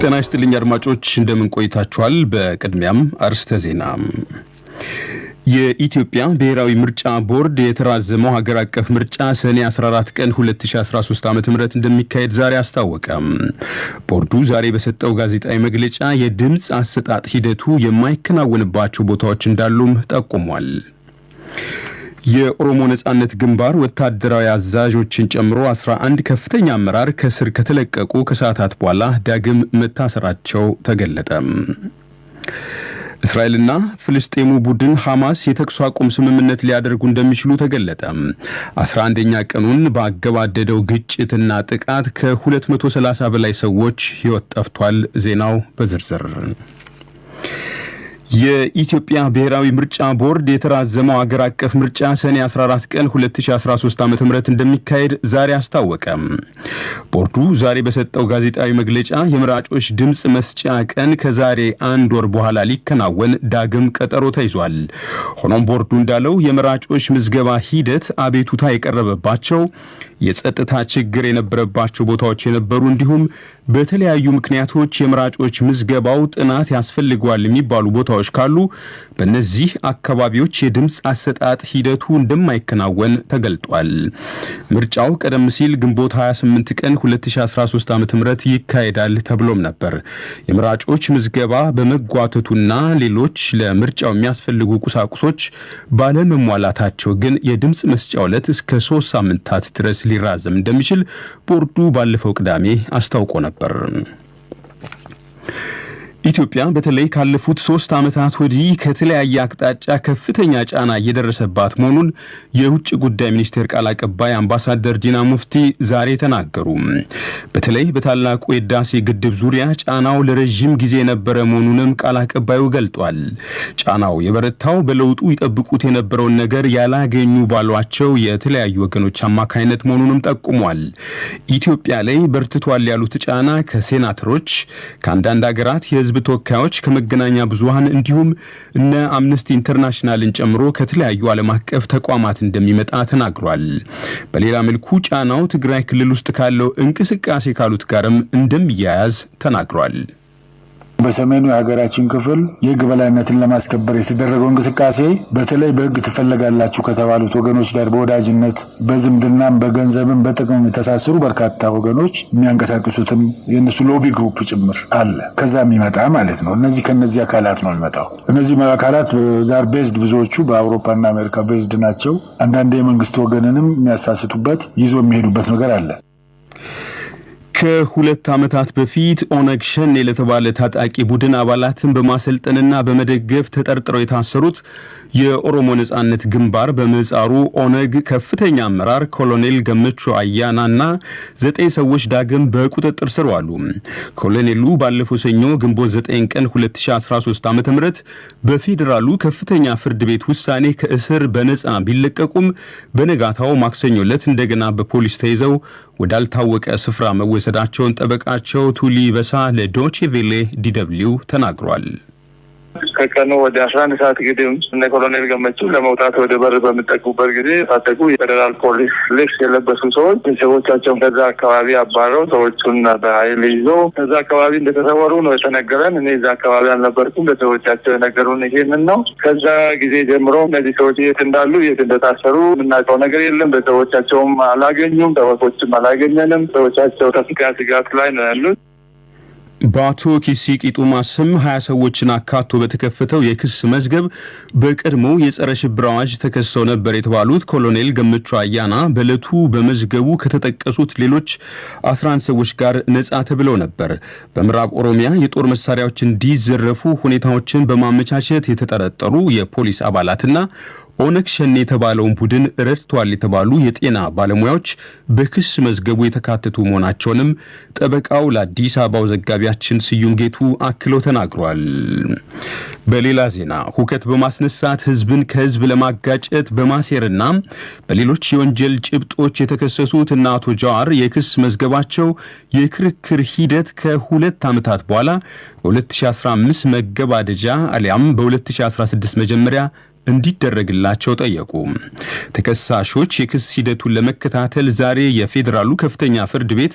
ጤና ይስጥልኝ አድማጮች፣ እንደምን ቆይታችኋል? በቅድሚያም አርስተ ዜና። የኢትዮጵያ ብሔራዊ ምርጫ ቦርድ የተራዘመው ሀገር አቀፍ ምርጫ ሰኔ 14 ቀን 2013 ዓ ም እንደሚካሄድ ዛሬ አስታወቀ። ቦርዱ ዛሬ በሰጠው ጋዜጣዊ መግለጫ የድምፅ አሰጣጥ ሂደቱ የማይከናወንባቸው ቦታዎች እንዳሉም ጠቁሟል። የኦሮሞ ነጻነት ግንባር ወታደራዊ አዛዦችን ጨምሮ 11 ከፍተኛ አመራር ከስር ከተለቀቁ ከሰዓታት በኋላ ዳግም መታሰራቸው ተገለጠ። እስራኤልና ፍልስጤሙ ቡድን ሐማስ የተኩስ አቁም ስምምነት ሊያደርጉ እንደሚችሉ ተገለጠ። 11ኛ ቀኑን ባገባደደው ግጭትና ጥቃት ከ230 በላይ ሰዎች ሕይወት ጠፍቷል። ዜናው በዝርዝር የኢትዮጵያ ብሔራዊ ምርጫ ቦርድ የተራዘመው አገር አቀፍ ምርጫ ሰኔ 14 ቀን 2013 ዓ ም እንደሚካሄድ ዛሬ አስታወቀ። ቦርዱ ዛሬ በሰጠው ጋዜጣዊ መግለጫ የመራጮች ድምፅ መስጫ ቀን ከዛሬ አንድ ወር በኋላ ሊከናወን ዳግም ቀጠሮ ተይዟል። ሆኖም ቦርዱ እንዳለው የመራጮች ምዝገባ ሂደት አቤቱታ የቀረበባቸው የጸጥታ ችግር የነበረባቸው ቦታዎች የነበሩ እንዲሁም በተለያዩ ምክንያቶች የመራጮች ምዝገባው ጥናት ያስፈልገዋል የሚባሉ ቦታዎች ካሉ በእነዚህ አካባቢዎች የድምፅ አሰጣጥ ሂደቱ እንደማይከናወን ተገልጧል። ምርጫው ቀደም ሲል ግንቦት 28 ቀን 2013 ዓ ም ይካሄዳል ተብሎም ነበር። የመራጮች ምዝገባ በመጓተቱና ሌሎች ለምርጫው የሚያስፈልጉ ቁሳቁሶች ባለመሟላታቸው ግን የድምፅ መስጫ ዕለት እስከ ሶስት ሳምንታት ድረስ ሊራዘም እንደሚችል ቦርዱ ባለፈው ቅዳሜ አስታውቆ ነበር። पर ኢትዮጵያ በተለይ ካለፉት ሶስት ዓመታት ወዲህ ከተለያየ አቅጣጫ ከፍተኛ ጫና እየደረሰባት መሆኑን የውጭ ጉዳይ ሚኒስቴር ቃል አቀባይ አምባሳደር ዲና ሙፍቲ ዛሬ ተናገሩ። በተለይ በታላቁ የህዳሴ ግድብ ዙሪያ ጫናው ለረዥም ጊዜ የነበረ መሆኑንም ቃል አቀባዩ ገልጧል። ጫናው የበረታው በለውጡ ይጠብቁት የነበረውን ነገር ያላገኙ ባሏቸው የተለያዩ ወገኖች አማካይነት መሆኑንም ጠቁሟል። ኢትዮጵያ ላይ በርትቷል ያሉት ጫና ከሴናተሮች ከአንዳንድ ሀገራት የህዝብ ተወካዮች ከመገናኛ ብዙሃን እንዲሁም እነ አምነስቲ ኢንተርናሽናልን ጨምሮ ከተለያዩ ዓለም አቀፍ ተቋማት እንደሚመጣ ተናግሯል። በሌላ መልኩ ጫናው ትግራይ ክልል ውስጥ ካለው እንቅስቃሴ ካሉት ጋርም እንደሚያያዝ ተናግሯል። በሰሜኑ የሀገራችን ክፍል የህግ በላይነትን ለማስከበር የተደረገው እንቅስቃሴ በተለይ በህግ ትፈለጋላችሁ ከተባሉት ወገኖች ጋር በወዳጅነት በዝምድናም በገንዘብም በጥቅም የተሳሰሩ በርካታ ወገኖች የሚያንቀሳቅሱትም የእነሱ lobby group ጭምር አለ። ከዛ የሚመጣ ማለት ነው። እነዚህ ከነዚህ አካላት ነው የሚመጣው። እነዚህ አካላት they are based ብዙዎቹ በአውሮፓና አሜሪካ based ናቸው። አንዳንድ የመንግስት ወገንንም የሚያሳስቱበት ይዞ የሚሄዱበት ነገር አለ። ከሁለት ዓመታት በፊት ኦነግ ሸኔ ለተባለ ታጣቂ ቡድን አባላትን በማሰልጠንና በመደገፍ ተጠርጥረው የታሰሩት የኦሮሞ ነጻነት ግንባር በምህጻሩ ኦነግ ከፍተኛ አመራር ኮሎኔል ገመቹ አያናና ዘጠኝ ሰዎች ዳግም በቁጥጥር ስር ዋሉ። ኮሎኔሉ ባለፈው ሰኞ ግንቦት 9 ቀን 2013 ዓ ም በፌዴራሉ ከፍተኛ ፍርድ ቤት ውሳኔ ከእስር በነጻ ቢለቀቁም በነጋታው ማክሰኞ ዕለት እንደገና በፖሊስ ተይዘው ወዳልታወቀ ስፍራ መወሰዳቸውን ጠበቃቸው ቱሊ ባይሳ ለዶቼ ቬሌ DW ተናግሯል። ከቀኑ ወደ አስራ አንድ ሰዓት ግድም እነ ኮሎኔል ገመቹ ለመውጣት ወደ በር በሚጠጉበት ጊዜ የታጠቁ የፌዴራል ፖሊስ ልብስ የለበሱ ሰዎች ቤተሰቦቻቸውን ከዛ አካባቢ አባረው ሰዎቹን በኃይል ይዘው ከዛ አካባቢ እንደተሰወሩ ነው የተነገረን። እኔ እዛ አካባቢ አልነበርኩም። ቤተሰቦቻቸው የነገሩን ይሄንን ነው። ከዛ ጊዜ ጀምሮ እነዚህ ሰዎች የት እንዳሉ የት እንደታሰሩ የምናውቀው ነገር የለም። ቤተሰቦቻቸውም አላገኙም፣ ጠበቆችም አላገኘንም። ሰዎቻቸው ከፍተኛ ስጋት ላይ ነው ያሉት። በአቶ ኪሲ ቂጡማ ስም ሀያ ሰዎችን አካቶ በተከፈተው የክስ መዝገብ በቀድሞው የጸረ ሽብር አዋጅ ተከሰው ነበር የተባሉት ኮሎኔል ገመቹ አያና በዕለቱ በመዝገቡ ከተጠቀሱት ሌሎች 11 ሰዎች ጋር ነጻ ተብለው ነበር። በምዕራብ ኦሮሚያ የጦር መሳሪያዎች እንዲዘረፉ ሁኔታዎችን በማመቻቸት የተጠረጠሩ የፖሊስ አባላትና ኦነግ ሸኔ የተባለውን ቡድን ረድቷል የተባሉ የጤና ባለሙያዎች በክስ መዝገቡ የተካተቱ መሆናቸውንም ጠበቃው ለአዲስ አበባው ዘጋቢያችን ስዩም ጌቱ አክለው ተናግሯል። በሌላ ዜና ሁከት በማስነሳት ህዝብን ከህዝብ ለማጋጨት በማሴርና በሌሎች የወንጀል ጭብጦች የተከሰሱት እነ አቶ ጀዋር የክስ መዝገባቸው የክርክር ሂደት ከሁለት ዓመታት በኋላ በ2015 መገባደጃ አሊያም በ2016 መጀመሪያ እንዲደረግላቸው ጠየቁ። ተከሳሾች የክስ ሂደቱን ለመከታተል ዛሬ የፌዴራሉ ከፍተኛ ፍርድ ቤት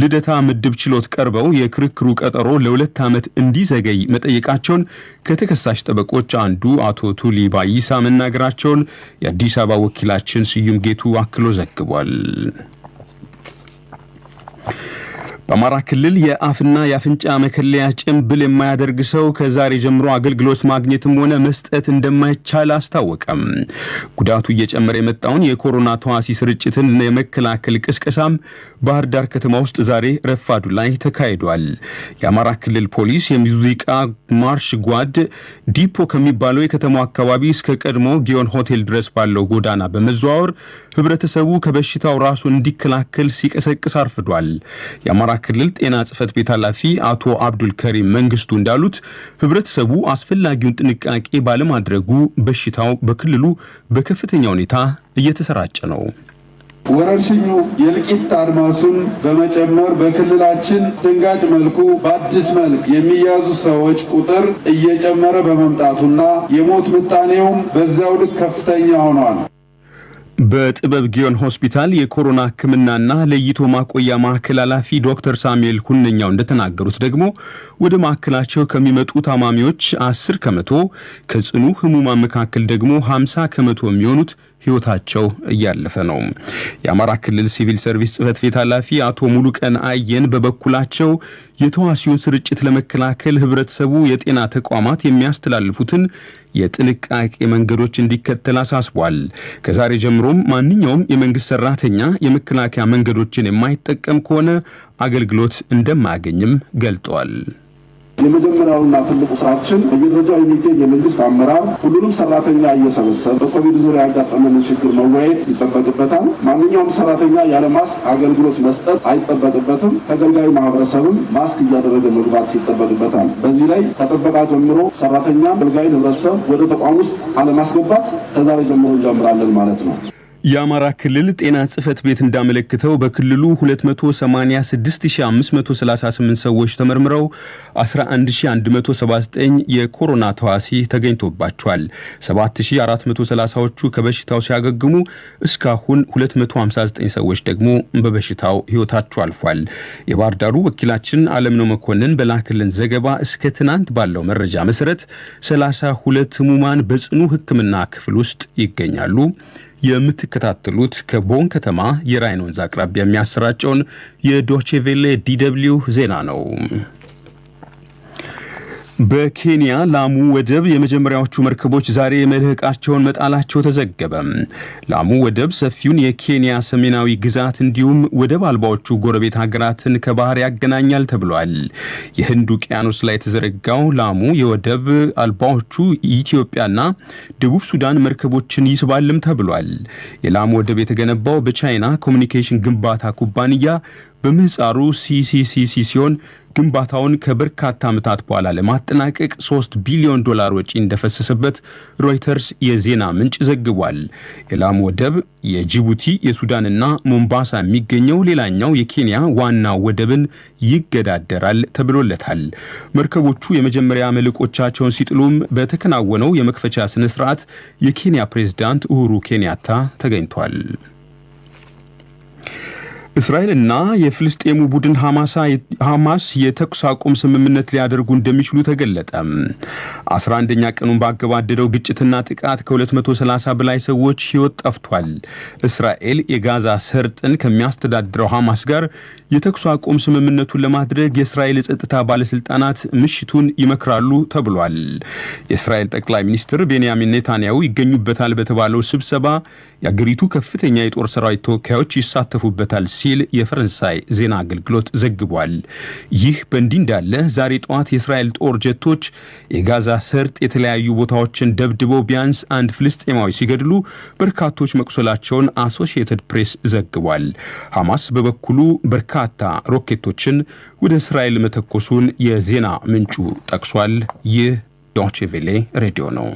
ልደታ ምድብ ችሎት ቀርበው የክርክሩ ቀጠሮ ለሁለት ዓመት እንዲዘገይ መጠየቃቸውን ከተከሳሽ ጠበቆች አንዱ አቶ ቱሊ ባይሳ መናገራቸውን የአዲስ አበባ ወኪላችን ስዩም ጌቱ አክሎ ዘግቧል። በአማራ ክልል የአፍና የአፍንጫ መከለያ ጭንብል የማያደርግ ሰው ከዛሬ ጀምሮ አገልግሎት ማግኘትም ሆነ መስጠት እንደማይቻል አስታወቀም። ጉዳቱ እየጨመረ የመጣውን የኮሮና ተዋሲ ስርጭትን የመከላከል ቅስቀሳም ባህር ዳር ከተማ ውስጥ ዛሬ ረፋዱ ላይ ተካሂዷል። የአማራ ክልል ፖሊስ የሙዚቃ ማርሽ ጓድ ዲፖ ከሚባለው የከተማው አካባቢ እስከ ቀድሞ ጊዮን ሆቴል ድረስ ባለው ጎዳና በመዘዋወር ህብረተሰቡ ከበሽታው ራሱን እንዲከላከል ሲቀሰቅስ አርፍዷል። ክልል ጤና ጽሕፈት ቤት ኃላፊ አቶ አብዱል ከሪም መንግስቱ እንዳሉት ህብረተሰቡ አስፈላጊውን ጥንቃቄ ባለማድረጉ በሽታው በክልሉ በከፍተኛ ሁኔታ እየተሰራጨ ነው። ወረርሽኙ የእልቂት አድማሱን በመጨመር በክልላችን አስደንጋጭ መልኩ በአዲስ መልክ የሚያዙ ሰዎች ቁጥር እየጨመረ በመምጣቱና የሞት ምጣኔውም በዚያው ልክ ከፍተኛ ሆኗል። በጥበብ ጊዮን ሆስፒታል የኮሮና ሕክምናና ለይቶ ማቆያ ማዕከል ኃላፊ ዶክተር ሳሙኤል ሁነኛው እንደተናገሩት ደግሞ ወደ ማዕከላቸው ከሚመጡ ታማሚዎች አስር ከመቶ ከጽኑ ህሙማን መካከል ደግሞ ሀምሳ ከመቶ የሚሆኑት ህይወታቸው እያለፈ ነው። የአማራ ክልል ሲቪል ሰርቪስ ጽህፈት ቤት ኃላፊ አቶ ሙሉቀን አየን በበኩላቸው የተዋህሲውን ስርጭት ለመከላከል ህብረተሰቡ የጤና ተቋማት የሚያስተላልፉትን የጥንቃቄ መንገዶች እንዲከተል አሳስቧል። ከዛሬ ጀምሮም ማንኛውም የመንግስት ሰራተኛ የመከላከያ መንገዶችን የማይጠቀም ከሆነ አገልግሎት እንደማያገኝም ገልጠዋል። የመጀመሪያውና ትልቁ ስራችን በየደረጃው የሚገኝ የመንግስት አመራር ሁሉንም ሰራተኛ እየሰበሰበ በኮቪድ ዙሪያ ያጋጠመንን ችግር መወያየት ይጠበቅበታል። ማንኛውም ሰራተኛ ያለ ማስክ አገልግሎት መስጠት አይጠበቅበትም። ተገልጋዩ ማህበረሰብም ማስክ እያደረገ መግባት ይጠበቅበታል። በዚህ ላይ ከጥበቃ ጀምሮ ሰራተኛ አገልጋዩን ህብረተሰብ ወደ ተቋም ውስጥ አለማስገባት ከዛሬ ጀምሮ እንጀምራለን ማለት ነው። የአማራ ክልል ጤና ጽህፈት ቤት እንዳመለክተው በክልሉ 286538 ሰዎች ተመርምረው 11179 የኮሮና ተዋሲ ተገኝቶባቸዋል። 7430ዎቹ ከበሽታው ሲያገግሙ እስካሁን 259 ሰዎች ደግሞ በበሽታው ህይወታቸው አልፏል። የባህር ዳሩ ወኪላችን አለምነው መኮንን በላክልን ዘገባ እስከ ትናንት ባለው መረጃ መሰረት 32 ህሙማን በጽኑ ሕክምና ክፍል ውስጥ ይገኛሉ። የምትከታተሉት ከቦን ከተማ የራይን ወንዝ አቅራቢያ የሚያሰራጨውን የዶቼቬሌ DW ዜና ነው። በኬንያ ላሙ ወደብ የመጀመሪያዎቹ መርከቦች ዛሬ መልህቃቸውን መጣላቸው ተዘገበ። ላሙ ወደብ ሰፊውን የኬንያ ሰሜናዊ ግዛት እንዲሁም ወደብ አልባዎቹ ጎረቤት ሀገራትን ከባህር ያገናኛል ተብሏል። የህንድ ውቅያኖስ ላይ የተዘረጋው ላሙ የወደብ አልባዎቹ ኢትዮጵያና ደቡብ ሱዳን መርከቦችን ይስባልም ተብሏል። የላሙ ወደብ የተገነባው በቻይና communication ግንባታ ኩባንያ በምህፃሩ CCCC ሲሆን ግንባታውን ከበርካታ ዓመታት በኋላ ለማጠናቀቅ 3 ቢሊዮን ዶላር ወጪ እንደፈሰሰበት ሮይተርስ የዜና ምንጭ ዘግቧል። የላሙ ወደብ የጅቡቲ የሱዳንና ሞምባሳ የሚገኘው ሌላኛው የኬንያ ዋና ወደብን ይገዳደራል ተብሎለታል። መርከቦቹ የመጀመሪያ መልሕቆቻቸውን ሲጥሉም በተከናወነው የመክፈቻ ስነ ስርዓት የኬንያ ፕሬዝዳንት ኡሁሩ ኬንያታ ተገኝቷል። እስራኤልና የፍልስጤሙ ቡድን ሐማስ የተኩስ አቁም ስምምነት ሊያደርጉ እንደሚችሉ ተገለጠ። 11ኛ ቀኑን ባገባደደው ግጭትና ጥቃት ከ230 በላይ ሰዎች ሕይወት ጠፍቷል። እስራኤል የጋዛ ሰርጥን ከሚያስተዳድረው ሐማስ ጋር የተኩስ አቁም ስምምነቱን ለማድረግ የእስራኤል የጸጥታ ባለስልጣናት ምሽቱን ይመክራሉ ተብሏል። የእስራኤል ጠቅላይ ሚኒስትር ቤንያሚን ኔታንያሁ ይገኙበታል በተባለው ስብሰባ የአገሪቱ ከፍተኛ የጦር ሰራዊት ተወካዮች ይሳተፉበታል ሲል የፈረንሳይ ዜና አገልግሎት ዘግቧል። ይህ በእንዲህ እንዳለ ዛሬ ጠዋት የእስራኤል ጦር ጀቶች የጋዛ ሰርጥ የተለያዩ ቦታዎችን ደብድበው ቢያንስ አንድ ፍልስጤማዊ ሲገድሉ በርካቶች መቁሰላቸውን አሶሺየትድ ፕሬስ ዘግቧል። ሐማስ በበኩሉ በርካታ ሮኬቶችን ወደ እስራኤል መተኮሱን የዜና ምንጩ ጠቅሷል። ይህ ዶቼ ቬሌ ሬዲዮ ነው።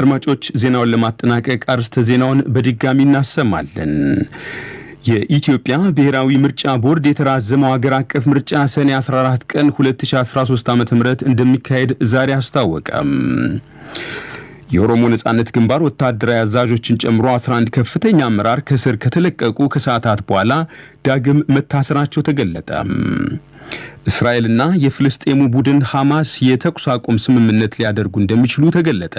አድማጮች ዜናውን ለማጠናቀቅ አርስተ ዜናውን በድጋሚ እናሰማለን። የኢትዮጵያ ብሔራዊ ምርጫ ቦርድ የተራዘመው ሀገር አቀፍ ምርጫ ሰኔ 14 ቀን 2013 ዓ ም እንደሚካሄድ ዛሬ አስታወቀም። የኦሮሞ ነጻነት ግንባር ወታደራዊ አዛዦችን ጨምሮ 11 ከፍተኛ አመራር ከስር ከተለቀቁ ከሰዓታት በኋላ ዳግም መታሰራቸው ተገለጠ። እስራኤልና የፍልስጤሙ ቡድን ሐማስ የተኩስ አቁም ስምምነት ሊያደርጉ እንደሚችሉ ተገለጠ።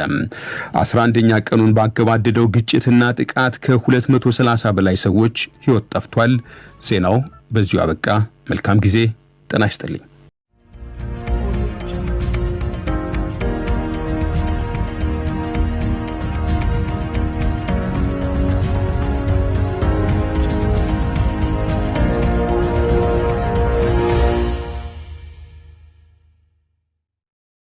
11ኛ ቀኑን ባገባደደው ግጭትና ጥቃት ከ230 በላይ ሰዎች ሕይወት ጠፍቷል። ዜናው በዚሁ አበቃ። መልካም ጊዜ። ጤና ይስጥልኝ።